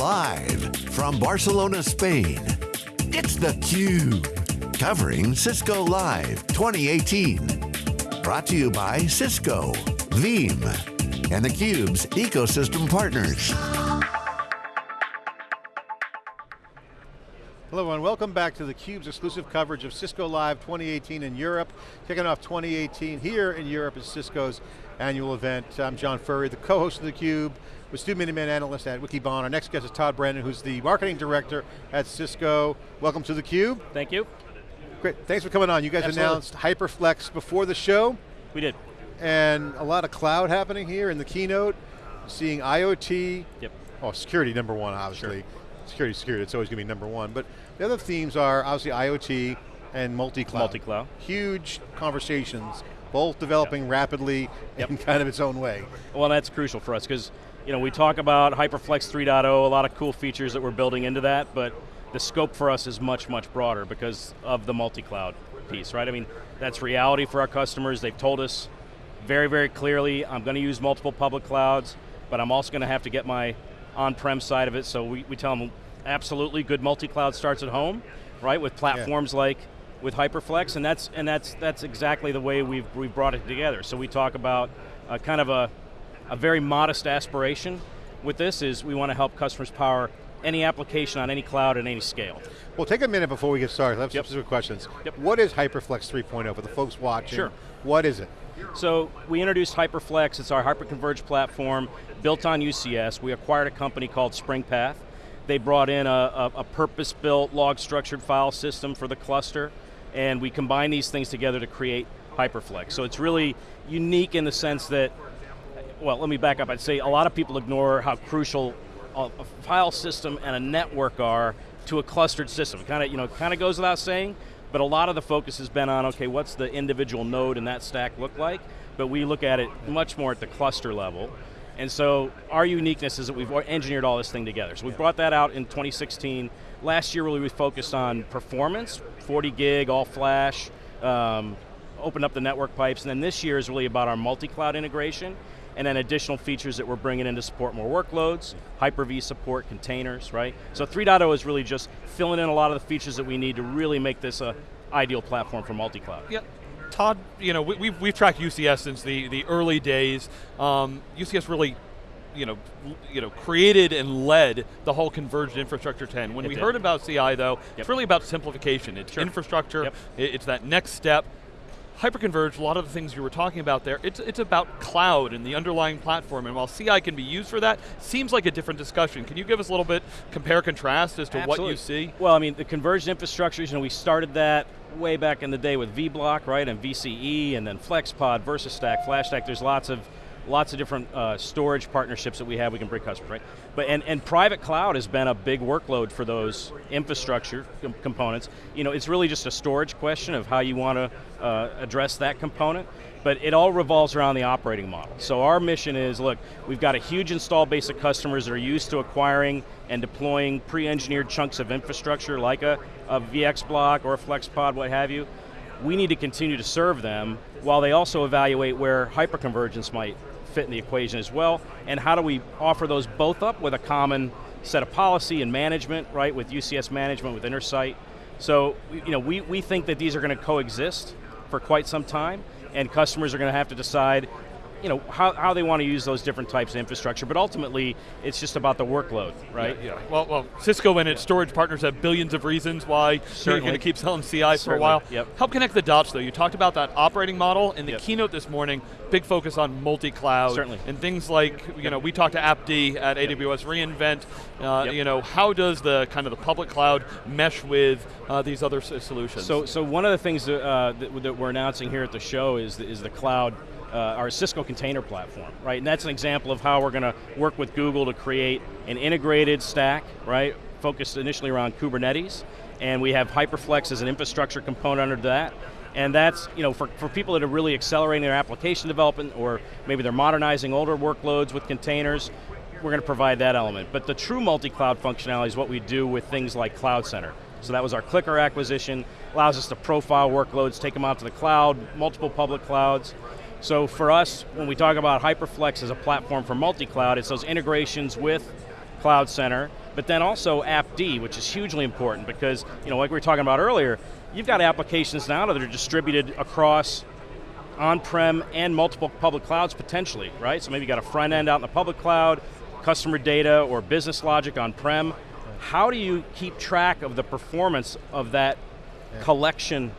Live from Barcelona, Spain, it's theCUBE. Covering Cisco Live 2018. Brought to you by Cisco, Veeam, and theCUBE's ecosystem partners. Hello everyone, welcome back to theCUBE's exclusive coverage of Cisco Live 2018 in Europe. Kicking off 2018 here in Europe is Cisco's annual event. I'm John Furrier, the co-host of theCUBE, with Stu Miniman, analyst at Wikibon. Our next guest is Todd Brannon, who's the marketing director at Cisco. Welcome to theCUBE. Thank you. Great, thanks for coming on. You guys Absolutely. announced HyperFlex before the show. We did. And a lot of cloud happening here in the keynote. Seeing IoT. Yep. Oh, security number one, obviously. Sure. Security, security, it's always going to be number one. But the other themes are obviously IoT and multi-cloud. Multi-cloud. Huge conversations, both developing yep. rapidly yep. in kind of its own way. Well, that's crucial for us because you know, we talk about HyperFlex 3.0, a lot of cool features that we're building into that, but the scope for us is much, much broader because of the multi-cloud piece, right? I mean, that's reality for our customers. They've told us very, very clearly, I'm going to use multiple public clouds, but I'm also going to have to get my on-prem side of it, so we, we tell them, absolutely, good multi-cloud starts at home, right, with platforms yeah. like with HyperFlex, and that's and that's that's exactly the way we've we've brought it together. So we talk about uh, kind of a a very modest aspiration with this is we want to help customers power any application on any cloud at any scale. Well, take a minute before we get started. I have yep. specific questions. Yep. What is HyperFlex 3.0 for the folks watching? Sure. What is it? So we introduced HyperFlex, it's our hyperconverged platform built on UCS. We acquired a company called SpringPath. They brought in a, a, a purpose-built log structured file system for the cluster, and we combine these things together to create HyperFlex. So it's really unique in the sense that, well, let me back up. I'd say a lot of people ignore how crucial a, a file system and a network are to a clustered system. Kind of, you know, kind of goes without saying, but a lot of the focus has been on, okay, what's the individual node in that stack look like? But we look at it much more at the cluster level. And so our uniqueness is that we've engineered all this thing together. So we brought that out in 2016. Last year really we focused on performance, 40 gig, all flash, um, opened up the network pipes, and then this year is really about our multi-cloud integration, and then additional features that we're bringing in to support more workloads, Hyper-V support, containers, right? So 3.0 is really just filling in a lot of the features that we need to really make this a ideal platform for multi-cloud. Yeah. Todd, you know, we, we've, we've tracked UCS since the, the early days. Um, UCS really you know, you know, created and led the whole converged infrastructure 10. When it we did. heard about CI though, yep. it's really about simplification. It's sure. infrastructure, yep. it's that next step. Hyperconverged, a lot of the things you were talking about there, it's, it's about cloud and the underlying platform, and while CI can be used for that, seems like a different discussion. Can you give us a little bit, compare, contrast as to Absolutely. what you see? Well, I mean, the converged infrastructures, you know, we started that way back in the day with vBlock, right, and VCE, and then FlexPod, VersaStack, FlashStack, there's lots of lots of different uh, storage partnerships that we have we can bring customers, right? But and, and private cloud has been a big workload for those infrastructure com components. You know, it's really just a storage question of how you want to uh, address that component, but it all revolves around the operating model. So our mission is, look, we've got a huge install base of customers that are used to acquiring and deploying pre-engineered chunks of infrastructure like a, a VX block or a FlexPod, what have you. We need to continue to serve them while they also evaluate where hyperconvergence might fit in the equation as well, and how do we offer those both up with a common set of policy and management, right, with UCS management, with Intersight. So, you know, we, we think that these are going to coexist for quite some time, and customers are going to have to decide, you know, how, how they want to use those different types of infrastructure, but ultimately, it's just about the workload, right? Yeah, yeah. Well, well, Cisco and its storage partners have billions of reasons why Certainly. you're going to keep selling CI for a while. Yep. Help connect the dots though. You talked about that operating model in the Yep. keynote this morning, big focus on multi-cloud. Certainly. And things like, you know, we talked to AppD at AWS reInvent, uh, Yep. you know, how does the kind of the public cloud mesh with uh, these other solutions? So, so one of the things that, uh, that, that we're announcing here at the show is the, is the cloud, uh, our Cisco container platform, right? And that's an example of how we're going to work with Google to create an integrated stack, right? Focused initially around Kubernetes, and we have HyperFlex as an infrastructure component under that. And that's, you know, for, for people that are really accelerating their application development, or maybe they're modernizing older workloads with containers, we're going to provide that element. But the true multi-cloud functionality is what we do with things like Cloud Center. So that was our CliQr acquisition, allows us to profile workloads, take them out to the cloud, multiple public clouds. So for us, when we talk about HyperFlex as a platform for multi-cloud, it's those integrations with Cloud Center, but then also AppD, which is hugely important because, you know, like we were talking about earlier, you've got applications now that are distributed across on-prem and multiple public clouds potentially, right? So maybe you got a front end out in the public cloud, customer data or business logic on-prem. How do you keep track of the performance of that yeah. collection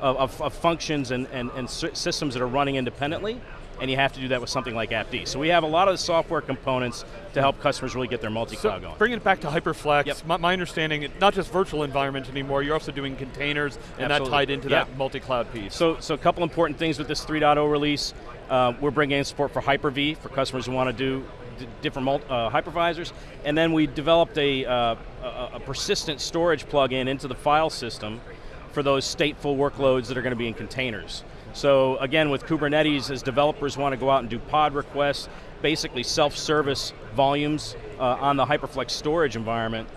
of, of, of, functions and, and, and systems that are running independently? and you have to do that with something like AppD. So we have a lot of the software components to help customers really get their multi-cloud so going. Bringing it back to HyperFlex, yep. my, my, understanding, not just virtual environments anymore, you're also doing containers, and Absolutely. that tied into that multi-cloud piece. So, so a couple important things with this 3.0 release. Uh, we're bringing in support for Hyper-V for customers who want to do different uh, hypervisors, and then we developed a, uh, a, a persistent storage plug-in into the file system for those stateful workloads that are going to be in containers. So again, with Kubernetes, as developers want to go out and do pod requests, basically self-service volumes uh, on the HyperFlex storage environment,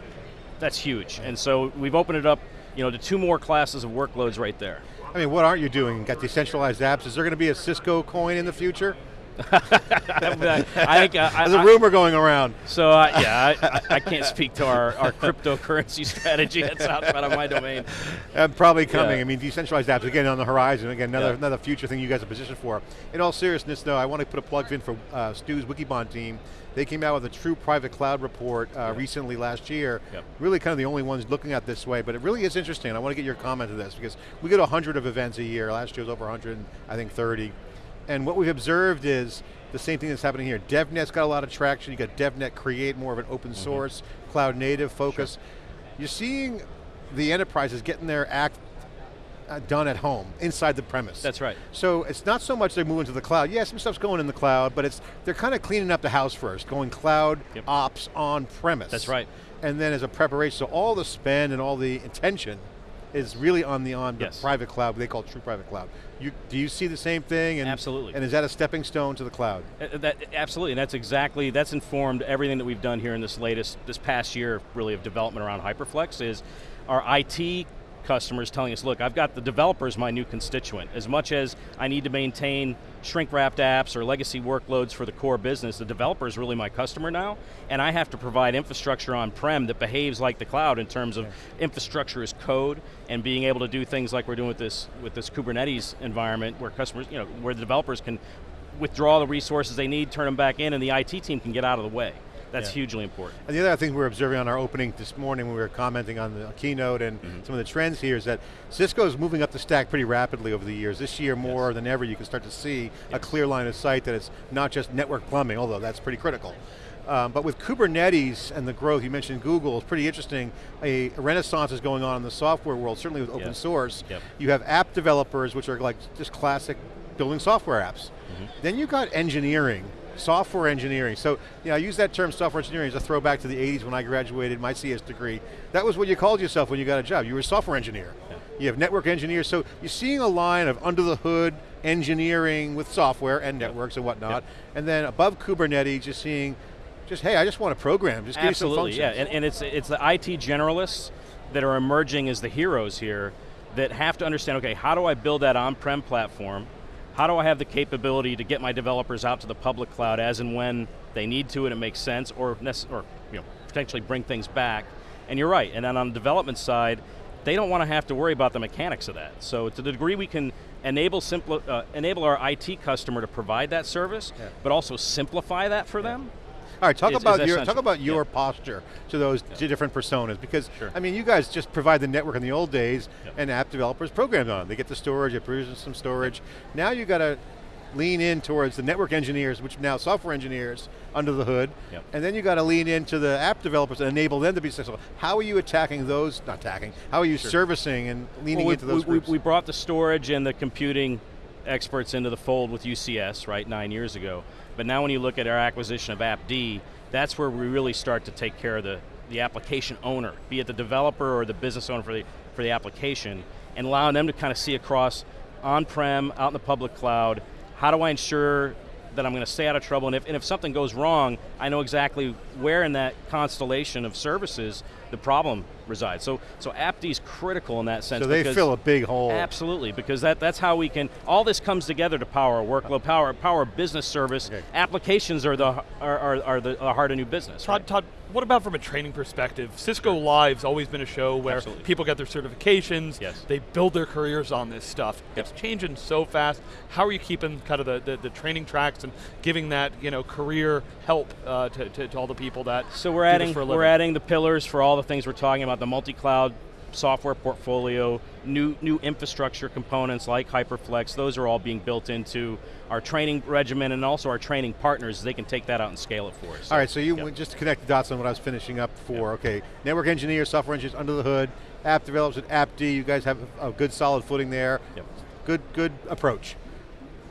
that's huge. And so we've opened it up you know, to two more classes of workloads right there. I mean, what aren't you doing? Got decentralized apps. Is there going to be a Cisco coin in the future? I, I, There's a rumor going around. So uh, yeah, I, I, can't speak to our, our cryptocurrency strategy. That's outside of my domain. Uh, probably coming. Yeah. I mean, decentralized apps again on the horizon. Again, another yeah. another future thing you guys are positioned for. In all seriousness, though, I want to put a plug in for uh, Stu's Wikibon team. They came out with a true private cloud report uh, yep. recently last year. Yep. Really kind of the only ones looking at this way, but it really is interesting. I want to get your comment to this because we get 100 of events a year. Last year was over 100, I think 30. And what we've observed is the same thing that's happening here. DevNet's got a lot of traction. You got DevNet Create, more of an open mm-hmm. source, mm -hmm. cloud native focus. Sure. You're seeing the enterprises getting their act uh, done at home, inside the premise. That's right. So it's not so much they're moving to the cloud. Yeah, some stuff's going in the cloud, but it's they're kind of cleaning up the house first, going cloud yep. ops on premise. That's right. And then as a preparation, so all the spend and all the intention is really on the on yes. the private cloud, they call it true private cloud. You, do you see the same thing? And, absolutely. And is that a stepping stone to the cloud? Uh, that, absolutely, and that's exactly, that's informed everything that we've done here in this latest, this past year really of development around HyperFlex is our IT customers telling us, look, I've got the developers my new constituent. As much as I need to maintain shrink-wrapped apps or legacy workloads for the core business, the developer is really my customer now, and I have to provide infrastructure on-prem that behaves like the cloud in terms of yeah. infrastructure as code and being able to do things like we're doing with this, with this Kubernetes environment where customers, you know, where the developers can withdraw the resources they need, turn them back in, and the IT team can get out of the way. That's yeah. hugely important. And the other thing we were observing on our opening this morning when we were commenting on the keynote and mm -hmm. some of the trends here is that Cisco is moving up the stack pretty rapidly over the years. This year more yes. than ever you can start to see yes. a clear line of sight that it's not just network plumbing, although that's pretty critical. Um, but with Kubernetes and the growth, you mentioned Google, it's pretty interesting. A, renaissance is going on in the software world, certainly with open source. Yep. You have app developers, which are like just classic building software apps. Mm -hmm. Then you got engineering, software engineering. So, you know, I use that term software engineering as a throwback to the 80s when I graduated my CS degree. That was what you called yourself when you got a job. You were a software engineer. Yeah. You have network engineers, so you're seeing a line of under the hood engineering with software and networks and whatnot, and then above Kubernetes, just seeing, just hey, I just want to program, just give Absolutely, some yeah, and, and it's, it's the IT generalists that are emerging as the heroes here that have to understand, okay, how do I build that on-prem platform? How do I have the capability to get my developers out to the public cloud as and when they need to and it makes sense, or, or you know, potentially bring things back. And you're right, and then on the development side, they don't want to have to worry about the mechanics of that. So to the degree we can enable, uh, enable our IT customer to provide that service, yeah. but also simplify that for yeah. them, all right, talk is, about is your talk about your yeah. posture to those yeah. different personas because sure. I mean, you guys just provide the network in the old days, and app developers programmed on. They get the storage, it produces some storage. Now you got to lean in towards the network engineers, which now software engineers under the hood, yep. and then you got to lean into the app developers and enable them to be successful. How are you attacking those, not attacking, how are you sure. servicing and leaning well, we, into those we, we, brought the storage and the computing experts into the fold with UCS, right, nine years ago. But now when you look at our acquisition of AppD, that's where we really start to take care of the, the application owner, be it the developer or the business owner for the, for the application, and allowing them to kind of see across on-prem, out in the public cloud, how do I ensure that I'm going to stay out of trouble, and if, and if something goes wrong, I know exactly where in that constellation of services the problem resides. So, so AppD is critical in that sense. So they because- fill a big hole. Absolutely, because that, that's how we can, all this comes together to power a workload, power, power a business service. Okay. Applications are the, are, are, are the, the heart of new business. Todd, right? Todd, what about from a training perspective? Cisco Live's always been a show where Absolutely. people get their certifications, Yes. they build their careers on this stuff. Yep. It's changing so fast. How are you keeping kind of the, the, the training tracks and giving that you know career help uh, to, to, to all the people that So we're do this adding for a we're adding the pillars for all the things we're talking about, the multi-cloud software portfolio, new new infrastructure components like HyperFlex, those are all being built into our training regimen and also our training partners, they can take that out and scale it for us. All right, so you Yep. just to connect the dots on what I was finishing up for. Okay, network engineers, software engineers under the hood, app developers at AppD. You guys have a good solid footing there. Yep. Good, good approach.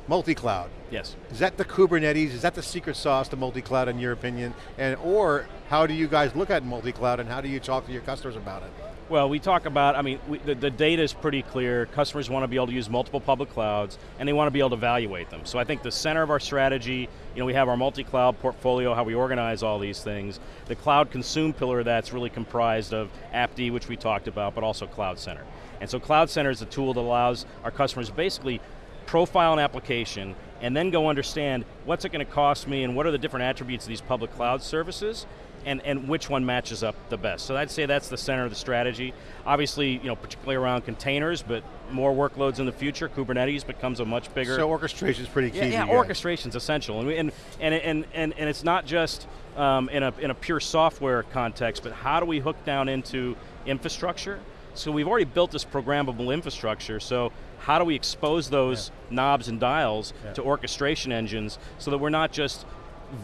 Multi-cloud. Yes. Is that the Kubernetes? Is that the secret sauce to multi-cloud in your opinion? And or how do you guys look at multi-cloud and how do you talk to your customers about it? Well, we talk about, I mean, we, the, the data is pretty clear. Customers want to be able to use multiple public clouds, and they want to be able to evaluate them. So I think the center of our strategy, you know, we have our multi-cloud portfolio, how we organize all these things. The cloud consume pillar that's really comprised of AppD, which we talked about, but also Cloud Center. And so Cloud Center is a tool that allows our customers basically profile an application and then go understand what's it going to cost me and what are the different attributes of these public cloud services and, and which one matches up the best. So I'd say that's the center of the strategy. Obviously, you know, particularly around containers, but more workloads in the future, Kubernetes becomes a much bigger So orchestration is pretty key. yeah, yeah you guys. orchestration's essential, and, we, and, and and and and it's not just um, in a in a pure software context, but how do we hook down into infrastructure? So we've already built this programmable infrastructure. So how do we expose those knobs and dials Yeah. to orchestration engines so that we're not just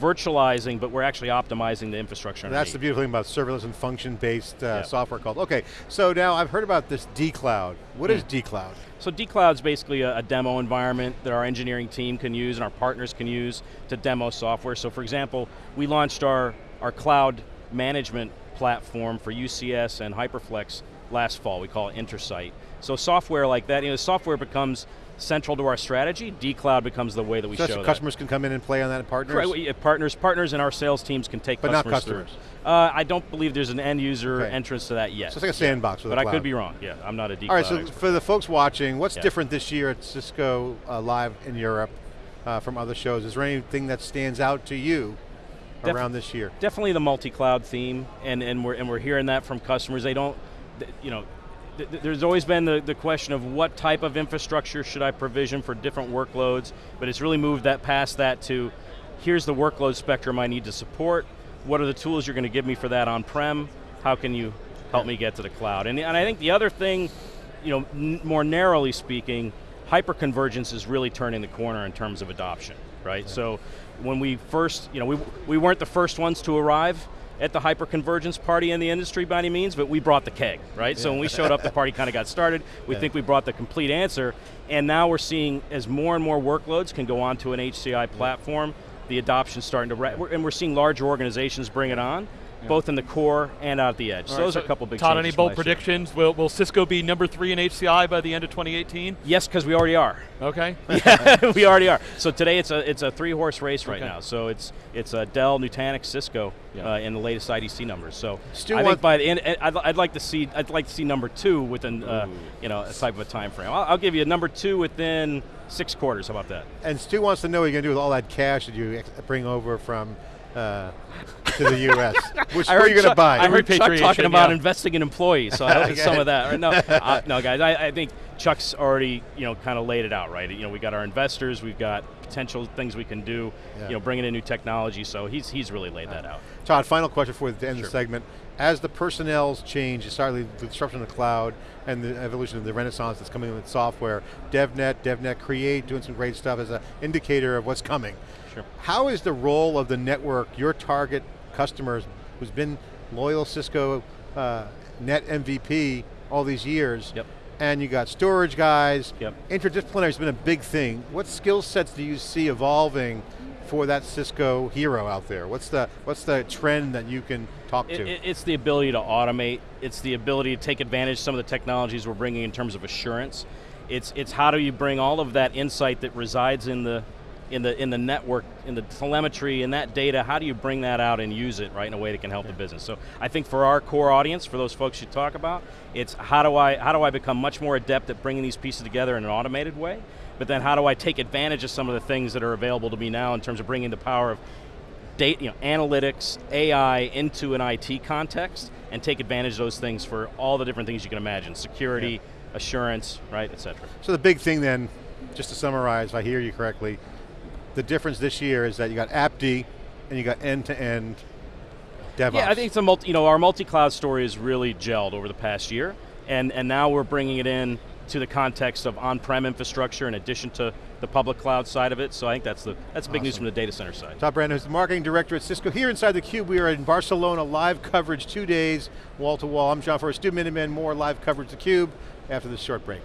virtualizing, but we're actually optimizing the infrastructure. That's the beautiful thing about serverless and function-based uh, Yeah. software called. Okay, so now I've heard about this D-Cloud. What is D-Cloud? So dCloud's basically a, a demo environment that our engineering team can use and our partners can use to demo software. So for example, we launched our, our cloud management platform for UCS and HyperFlex last fall. We call it Intersight. So software like that, you know, software becomes central to our strategy. dCloud becomes the way that we So show that. customers can come in and play on that and partners? Correct, uh, partners, partners and our sales teams can take But not customers through. customers. Uh, I don't believe there's an end user Okay. entrance to that yet. So it's like a sandbox the but I could be wrong. Yeah, I'm not a dCloud All right, so expert. for the folks watching, what's Yeah. different this year at Cisco uh, Live in Europe uh, from other shows? Is there anything that stands out to you Def- around this year? definitely the multi-cloud theme, and, and, we're, and we're hearing that from customers. They don't, you know, there's always been the, the question of what type of infrastructure should I provision for different workloads, but it's really moved that past that to, here's the workload spectrum I need to support, what are the tools you're going to give me for that on-prem, how can you help me get to the cloud? And, and I think the other thing, you know, more narrowly speaking, hyperconvergence is really turning the corner in terms of adoption, right? So when we first, you know, we, we weren't the first ones to arrive at the hyperconvergence party in the industry by any means, but we brought the keg, right? So when we showed up, the party kind of got started. We Yeah. think we brought the complete answer, and now we're seeing as more and more workloads can go onto an HCI platform, the adoption's starting to, and we're seeing larger organizations bring it on, both in the core and out at the edge. So All right, those are a couple big Todd, changes any bold predictions? Will, will Cisco be number three in HCI by the end of 2018? Yes, because we already are. Okay. we already are. So today it's a it's a three horse race right Okay. now. So it's it's a Dell, Nutanix, Cisco Yeah. uh, in the latest IDC numbers. So Stu, I think by the end, I'd, I'd like to see I'd like to see number two within uh, you know a type of a time frame. I'll, I'll give you a number two within six quarters. How about that? And Stu wants to know what you're going to do with all that cash that you bring over from uh, to the U.S. Which I where are heard you going to buy? I heard Chuck talking about yeah. investing in employees, so I hope it's some of that. Right? No, uh, no, guys, I, I think Chuck's already you know kind of laid it out, right? You know, we got our investors, we've got potential things we can do, Yeah. you know, bringing in new technology. So he's he's really laid that out. Todd, final question for you to end Sure. the segment. As the personnel's change, starting the disruption of the cloud and the evolution of the renaissance that's coming with software, DevNet, DevNet Create, doing some great stuff as an indicator of what's coming. Sure. How is the role of the network, your target customers, who's been loyal Cisco uh, Net MVP all these years, Yep. and you got storage guys, Yep. interdisciplinary has been a big thing. What skill sets do you see evolving for that Cisco hero out there? What's the what's the trend that you can talk It- to? it- it's the ability to automate. It's the ability to take advantage of some of the technologies we're bringing in terms of assurance. It's it's how do you bring all of that insight that resides in the in the in the network, in the telemetry, in that data, how do you bring that out and use it right in a way that can help yeah. the business? So I think for our core audience, for those folks you talk about, it's how do I how do I become much more adept at bringing these pieces together in an automated way? But then how do I take advantage of some of the things that are available to me now in terms of bringing the power of data, you know, analytics, AI into an IT context and take advantage of those things for all the different things you can imagine, security, yeah. assurance, right, et cetera. So the big thing then, just to summarize, if I hear you correctly, the difference this year is that you got AppD and you got end-to-end DevOps. Yeah, I think it's a multi, you know, our multi-cloud story has really gelled over the past year, and, and now we're bringing it in to the context of on-prem infrastructure in addition to the public cloud side of it, so I think that's the that's big news from the data center side. Todd Brannon is the marketing director at Cisco. Here inside theCUBE, we are in Barcelona, live coverage, two days, wall to wall. I'm John Furrier, Stu Miniman, more live coverage theCUBE after this short break.